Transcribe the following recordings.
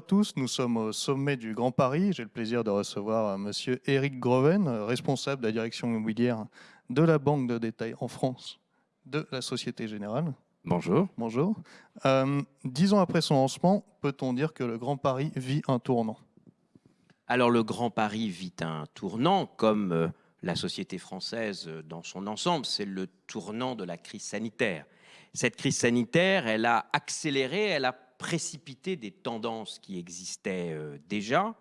tous, nous sommes au sommet du Grand Paris. J'ai le plaisir de recevoir euh, Monsieur Eric Groven, euh, responsable de la direction immobilière de la Banque de détail en France de la Société Générale. Bonjour. Bonjour. Euh, dix ans après son lancement, peut-on dire que le Grand Paris vit un tournant? Alors le Grand Paris vit un tournant comme la société française dans son ensemble. C'est le tournant de la crise sanitaire. Cette crise sanitaire, elle a accéléré, elle a précipité des tendances qui existaient euh, déjà,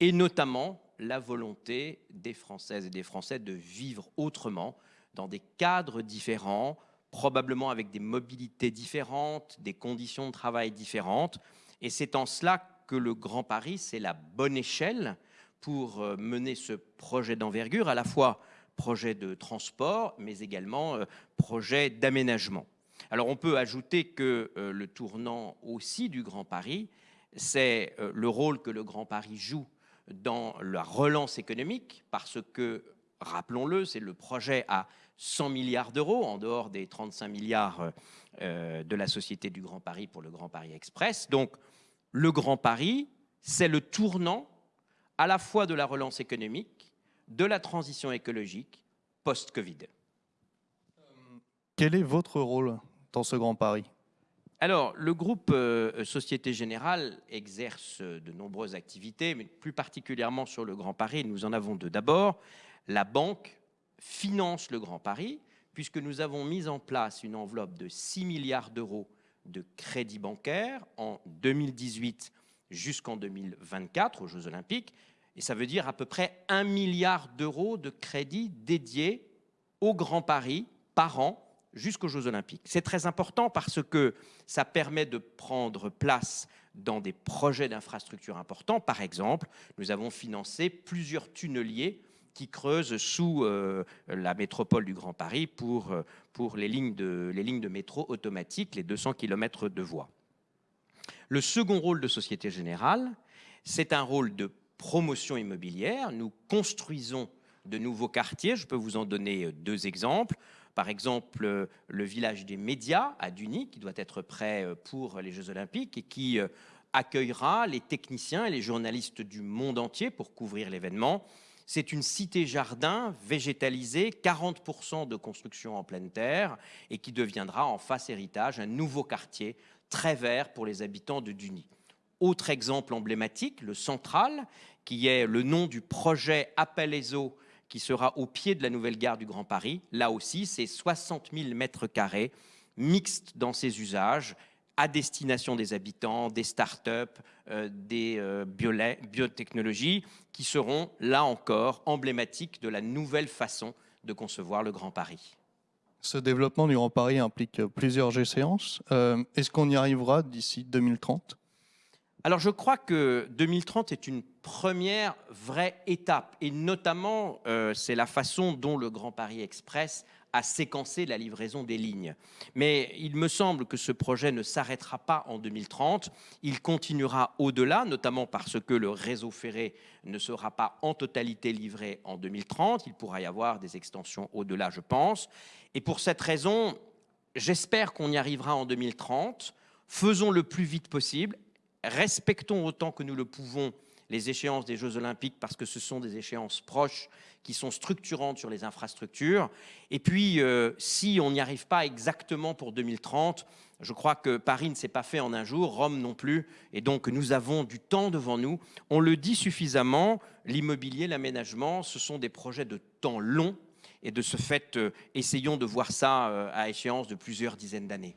et notamment la volonté des Françaises et des Français de vivre autrement, dans des cadres différents, probablement avec des mobilités différentes, des conditions de travail différentes. Et c'est en cela que le Grand Paris, c'est la bonne échelle pour euh, mener ce projet d'envergure, à la fois projet de transport, mais également euh, projet d'aménagement. Alors on peut ajouter que euh, le tournant aussi du Grand Paris, c'est le rôle que le Grand Paris joue dans la relance économique, parce que, rappelons-le, c'est le projet à 100 milliards d'euros, en dehors des 35 milliards de la Société du Grand Paris pour le Grand Paris Express. Donc le Grand Paris, c'est le tournant à la fois de la relance économique, de la transition écologique post-Covid. Quel est votre rôle? Dans ce Grand Paris Alors, le groupe euh, Société Générale exerce de nombreuses activités, mais plus particulièrement sur le Grand Paris, nous en avons deux. D'abord, la banque finance le Grand Paris, puisque nous avons mis en place une enveloppe de 6 milliards d'euros de crédit bancaire en 2018 jusqu'en 2024 aux Jeux Olympiques. Et ça veut dire à peu près un milliard d'euros de crédits dédiés au Grand Paris par an jusqu'aux Jeux Olympiques. C'est très important parce que ça permet de prendre place dans des projets d'infrastructures importants. Par exemple, nous avons financé plusieurs tunneliers qui creusent sous euh, la métropole du Grand Paris pour, euh, pour les, lignes de, les lignes de métro automatiques, les 200 km de voies. Le second rôle de Société Générale, c'est un rôle de promotion immobilière. Nous construisons de nouveaux quartiers. Je peux vous en donner euh, deux exemples. Par exemple, euh, le village des médias à Duny, qui doit être prêt euh, pour les Jeux Olympiques et qui accueillera les techniciens et les journalistes du monde entier pour couvrir l'événement. C'est une cité-jardin végétalisée, 40% de construction en pleine terre, et qui deviendra en face héritage un nouveau quartier très vert pour les habitants de Duny. Autre exemple emblématique, le Central, qui est le nom du projet Appel qui sera au pied de la nouvelle gare du Grand Paris. Là aussi, c'est 60 000 mètres carrés, mixtes dans ses usages, à destination des habitants, des start-up, euh, des euh, biotechnologies, qui seront, là encore, emblématiques de la nouvelle façon de concevoir le Grand Paris. Ce développement du Grand Paris implique plusieurs échéances. Euh, est-ce qu'on y arrivera d'ici 2030 alors je crois que 2030 est une première vraie étape et notamment euh, c'est la façon dont le Grand Paris Express a séquencé la livraison des lignes. Mais il me semble que ce projet ne s'arrêtera pas en 2030, il continuera au-delà, notamment parce que le réseau ferré ne sera pas en totalité livré en 2030, il pourra y avoir des extensions au-delà je pense. Et pour cette raison, j'espère qu'on y arrivera en 2030, faisons le plus vite possible, respectons autant que nous le pouvons les échéances des Jeux Olympiques parce que ce sont des échéances proches qui sont structurantes sur les infrastructures. Et puis, euh, si on n'y arrive pas exactement pour 2030, je crois que Paris ne s'est pas fait en un jour, Rome non plus, et donc nous avons du temps devant nous. On le dit suffisamment, l'immobilier, l'aménagement, ce sont des projets de temps long, et de ce fait, euh, essayons de voir ça euh, à échéance de plusieurs dizaines d'années.